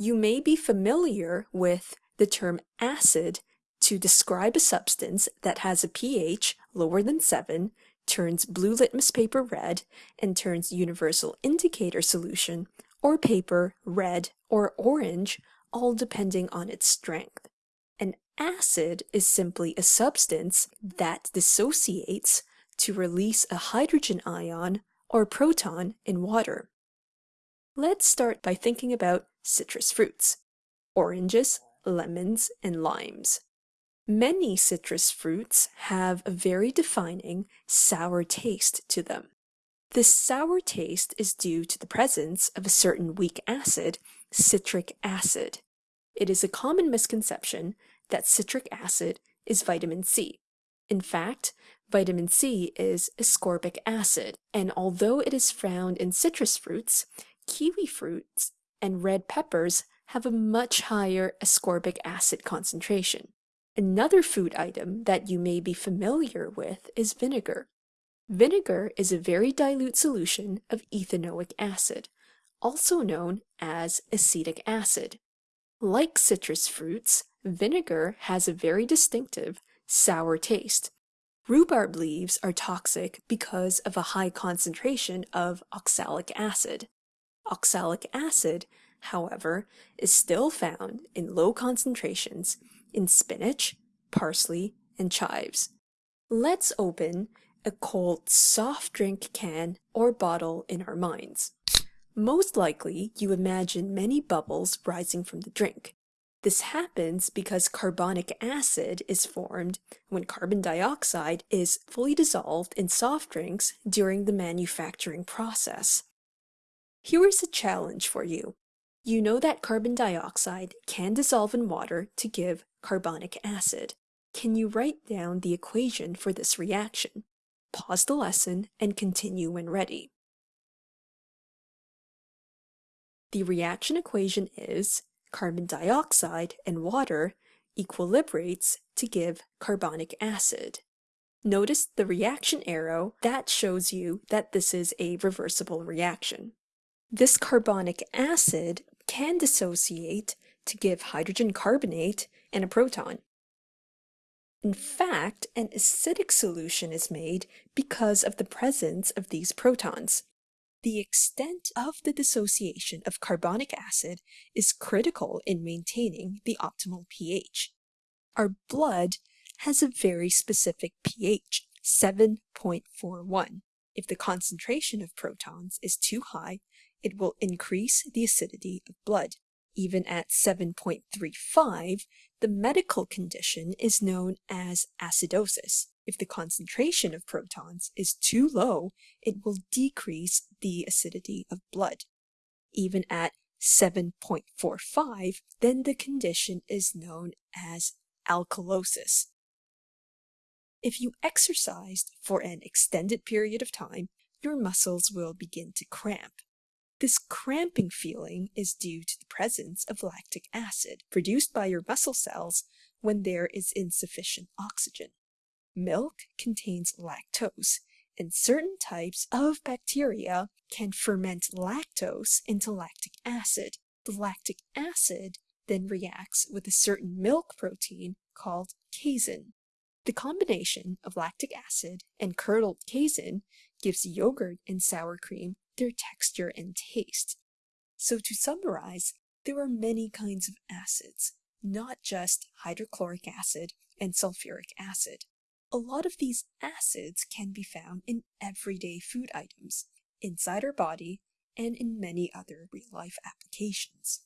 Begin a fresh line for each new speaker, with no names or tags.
You may be familiar with the term acid to describe a substance that has a pH lower than 7, turns blue litmus paper red, and turns universal indicator solution or paper red or orange, all depending on its strength. An acid is simply a substance that dissociates to release a hydrogen ion or proton in water. Let's start by thinking about citrus fruits, oranges, lemons, and limes. Many citrus fruits have a very defining sour taste to them. This sour taste is due to the presence of a certain weak acid, citric acid. It is a common misconception that citric acid is vitamin C. In fact, vitamin C is ascorbic acid, and although it is found in citrus fruits, kiwi fruits and red peppers have a much higher ascorbic acid concentration. Another food item that you may be familiar with is vinegar. Vinegar is a very dilute solution of ethanoic acid, also known as acetic acid. Like citrus fruits, vinegar has a very distinctive sour taste. Rhubarb leaves are toxic because of a high concentration of oxalic acid. Oxalic acid, however, is still found in low concentrations in spinach, parsley, and chives. Let's open a cold soft drink can or bottle in our minds. Most likely, you imagine many bubbles rising from the drink. This happens because carbonic acid is formed when carbon dioxide is fully dissolved in soft drinks during the manufacturing process. Here is a challenge for you. You know that carbon dioxide can dissolve in water to give carbonic acid. Can you write down the equation for this reaction? Pause the lesson and continue when ready. The reaction equation is carbon dioxide and water equilibrates to give carbonic acid. Notice the reaction arrow that shows you that this is a reversible reaction. This carbonic acid can dissociate to give hydrogen carbonate and a proton. In fact, an acidic solution is made because of the presence of these protons. The extent of the dissociation of carbonic acid is critical in maintaining the optimal pH. Our blood has a very specific pH, 7.41. If the concentration of protons is too high, it will increase the acidity of blood. Even at 7.35, the medical condition is known as acidosis. If the concentration of protons is too low, it will decrease the acidity of blood. Even at 7.45, then the condition is known as alkalosis. If you exercised for an extended period of time, your muscles will begin to cramp. This cramping feeling is due to the presence of lactic acid produced by your muscle cells when there is insufficient oxygen. Milk contains lactose, and certain types of bacteria can ferment lactose into lactic acid. The lactic acid then reacts with a certain milk protein called casein. The combination of lactic acid and curdled casein gives yogurt and sour cream their texture and taste. So to summarize, there are many kinds of acids, not just hydrochloric acid and sulfuric acid. A lot of these acids can be found in everyday food items, inside our body, and in many other real-life applications.